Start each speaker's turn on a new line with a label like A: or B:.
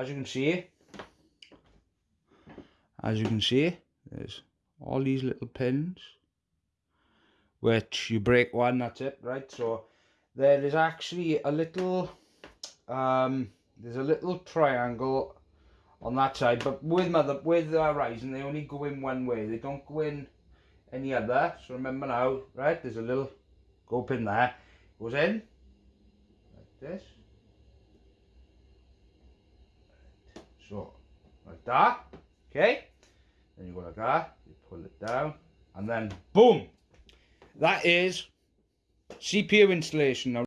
A: as you can see as you can see there's all these little pins which you break one that's it right? So there is actually a little um there's a little triangle on that side but with mother with uh, Ryzen they only go in one way. They don't go in any other. So remember now right there's a little go pin there. Goes in like this so like that okay? Then you go like that you pull it down and then boom! That is CPU installation. Now